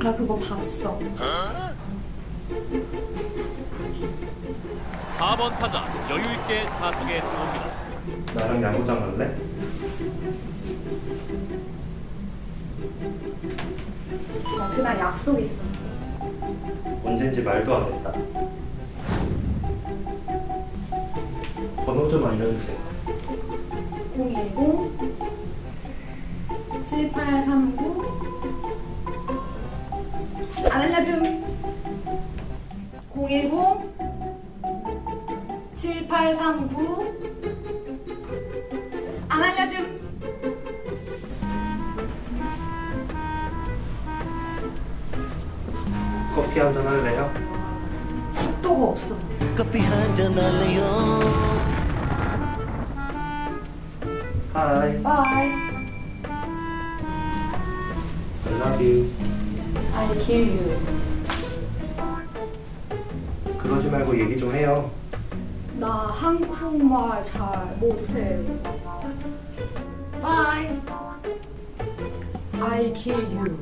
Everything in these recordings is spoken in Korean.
나 그거 봤어. 4번 타자 여유 있게 타석에 들어옵니다. 나랑 야구장 갈래? 나 그날 약속 있어. 언젠지 말도 안 했다. 번호 좀 알려주세요. 010 7839 안 알려줌 010 7839 안 알려줌. 커피 한 잔 할래요? 식도가 없어. 커피 한 잔 할래요? 하이, 바이 I love you. I kill you 그러지 말고 얘기 좀 해요. 나 한국말 잘 못해 바이 I kill you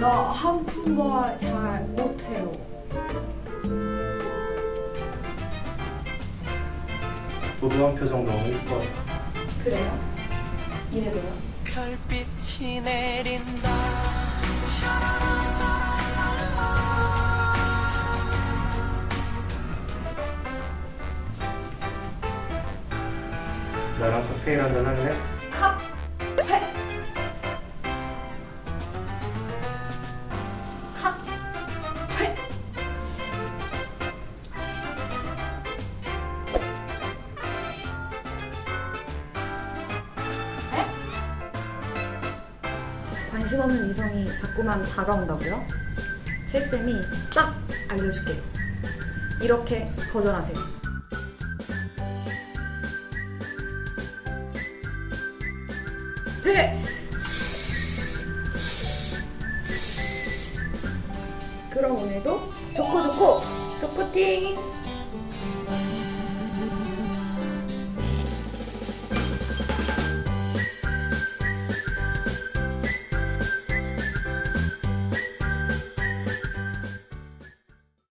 나 한국말 잘 못해요 도도한 표정 너무 이뻐. 그래요? 이래도요? 별빛이 내린다 나랑 칵테일 한잔 할래? 카, 관심 없는 이성이 자꾸만 다가온다고요? 칠쌤이 딱 알려줄게요. 이렇게 거절하세요. 돼! 그럼 오늘도 좋고 좋고 좋고팅!